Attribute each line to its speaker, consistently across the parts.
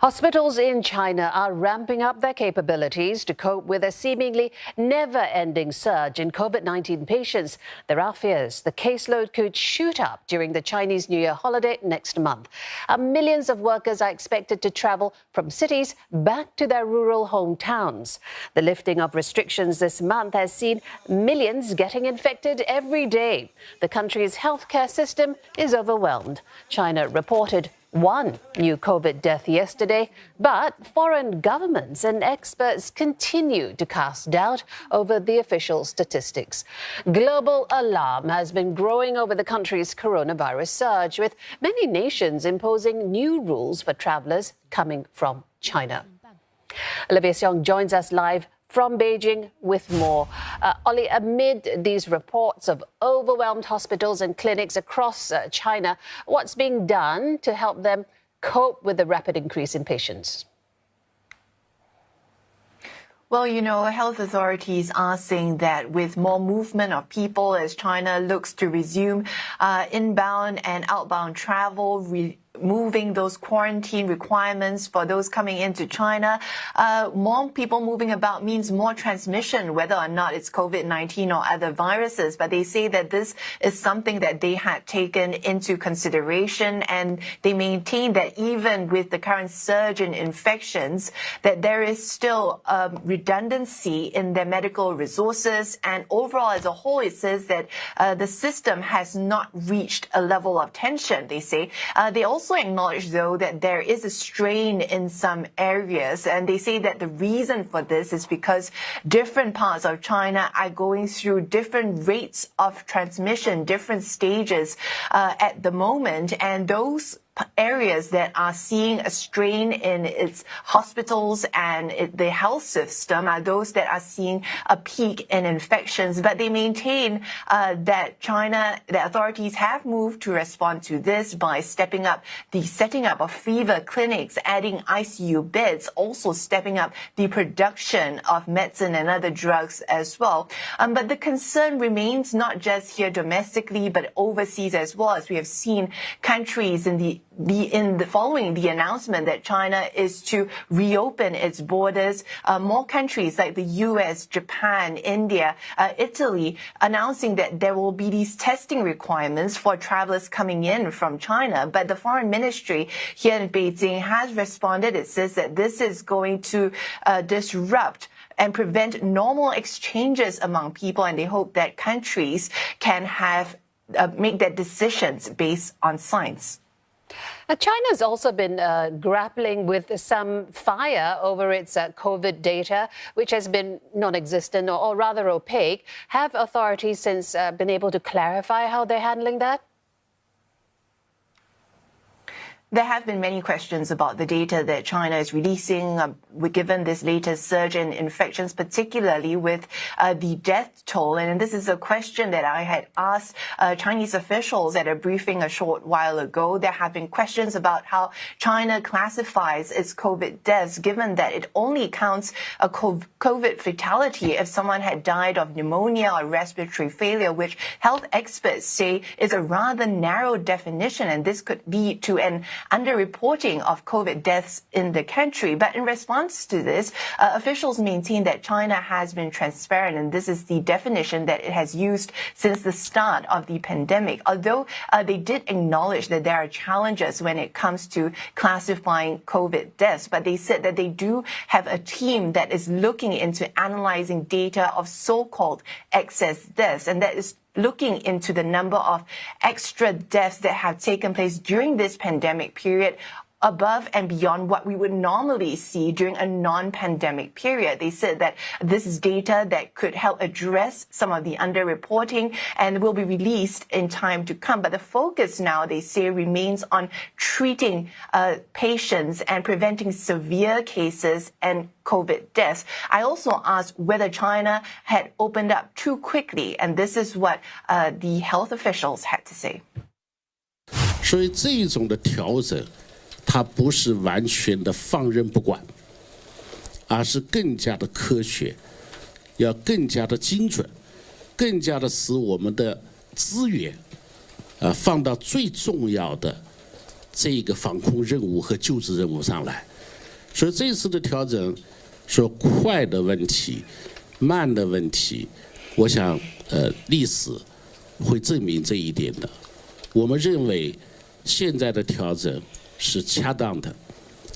Speaker 1: Hospitals in China are ramping up their capabilities to cope with a seemingly never ending surge in COVID 19 patients. There are fears the caseload could shoot up during the Chinese New Year holiday next month. Uh, millions of workers are expected to travel from cities back to their rural hometowns. The lifting of restrictions this month has seen millions getting infected every day. The country's healthcare system is overwhelmed. China reported one new COVID death yesterday, but foreign governments and experts continue to cast doubt over the official statistics. Global alarm has been growing over the country's coronavirus surge, with many nations imposing new rules for travelers coming from China. Olivia Siong joins us live from Beijing with more. Uh, Ollie, amid these reports of overwhelmed hospitals and clinics across uh, China, what's being done to help them cope with the rapid increase in patients?
Speaker 2: Well, you know, health authorities are saying that with more movement of people as China looks to resume uh, inbound and outbound travel, moving those quarantine requirements for those coming into China. Uh, more people moving about means more transmission, whether or not it's COVID-19 or other viruses. But they say that this is something that they had taken into consideration, and they maintain that even with the current surge in infections, that there is still um, redundancy in their medical resources. And overall, as a whole, it says that uh, the system has not reached a level of tension. They say uh, they also also acknowledge, though, that there is a strain in some areas, and they say that the reason for this is because different parts of China are going through different rates of transmission, different stages uh, at the moment, and those areas that are seeing a strain in its hospitals and it, the health system are those that are seeing a peak in infections. But they maintain uh, that China, the authorities have moved to respond to this by stepping up the setting up of fever clinics, adding ICU beds, also stepping up the production of medicine and other drugs as well. Um, but the concern remains not just here domestically, but overseas as well, as we have seen countries in the the in the following the announcement that China is to reopen its borders, uh, more countries like the U.S., Japan, India, uh, Italy announcing that there will be these testing requirements for travelers coming in from China. But the foreign ministry here in Beijing has responded. It says that this is going to uh, disrupt and prevent normal exchanges among people, and they hope that countries can have uh, make their decisions based on science.
Speaker 1: Now, China's also been uh, grappling with some fire over its uh, COVID data, which has been non-existent or, or, rather opaque. Have authorities since uh, been able to clarify how they're handling that?
Speaker 2: There have been many questions about the data that China is releasing, uh, given this latest surge in infections, particularly with uh, the death toll. And this is a question that I had asked uh, Chinese officials at a briefing a short while ago. There have been questions about how China classifies its COVID deaths, given that it only counts a COVID fatality if someone had died of pneumonia or respiratory failure, which health experts say is a rather narrow definition. And this could lead to an underreporting of COVID deaths in the country. But in response to this, uh, officials maintain that China has been transparent, and this is the definition that it has used since the start of the pandemic. Although uh, they did acknowledge that there are challenges when it comes to classifying COVID deaths, but they said that they do have a team that is looking into analyzing data of so-called excess deaths, and that is looking into the number of extra deaths that have taken place during this pandemic period above and beyond what we would normally see during a non-pandemic period. They said that this is data that could help address some of the underreporting and will be released in time to come. But the focus now, they say, remains on treating uh, patients and preventing severe cases and COVID deaths. I also asked whether China had opened up too quickly, and this is what uh, the health officials had to say.
Speaker 3: 所以这种的调整 它不是完全的放任不管，而是更加的科学，要更加的精准，更加的使我们的资源，呃，放到最重要的这个防控任务和救治任务上来。所以这次的调整，说快的问题、慢的问题，我想，呃，历史会证明这一点的。我们认为现在的调整是恰当的，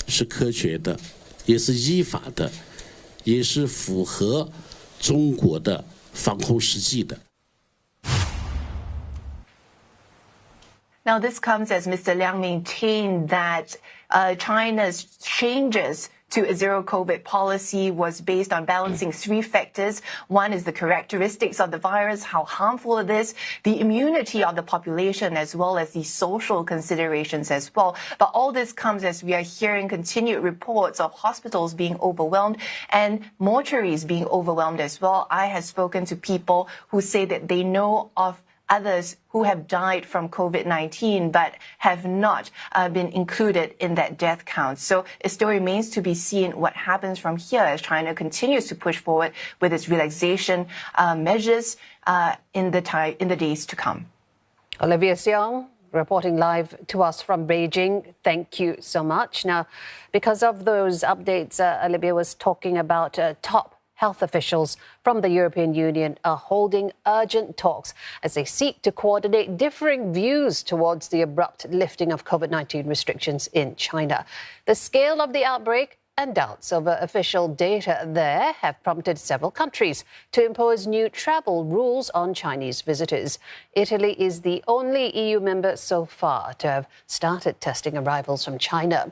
Speaker 3: 是科学的，也是依法的，也是符合中国的防控实际的。
Speaker 2: Now, this comes as Mr. Liang maintained that uh, China's changes to a zero COVID policy was based on balancing three factors. One is the characteristics of the virus, how harmful it is, the immunity of the population, as well as the social considerations as well. But all this comes as we are hearing continued reports of hospitals being overwhelmed and mortuaries being overwhelmed as well. I have spoken to people who say that they know of others who have died from COVID-19 but have not uh, been included in that death count. So it still remains to be seen what happens from here as China continues to push forward with its relaxation uh, measures uh, in the time, in the days to come.
Speaker 1: Olivia Siong, reporting live to us from Beijing. Thank you so much. Now, because of those updates, uh, Olivia was talking about uh, top health officials from the European Union are holding urgent talks as they seek to coordinate differing views towards the abrupt lifting of COVID 19 restrictions in China. The scale of the outbreak and doubts over official data there have prompted several countries to impose new travel rules on Chinese visitors. Italy is the only EU member so far to have started testing arrivals from China.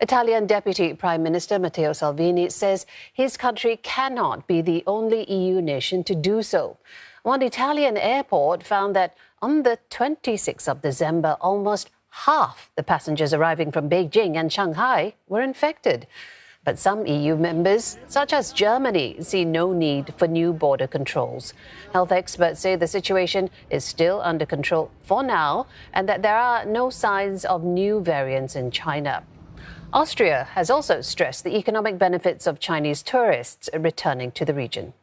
Speaker 1: Italian Deputy Prime Minister Matteo Salvini says his country cannot be the only EU nation to do so. One Italian airport found that on the 26th of December, almost half the passengers arriving from Beijing and Shanghai were infected. But some EU members, such as Germany, see no need for new border controls. Health experts say the situation is still under control for now and that there are no signs of new variants in China. Austria has also stressed the economic benefits of Chinese tourists returning to the region.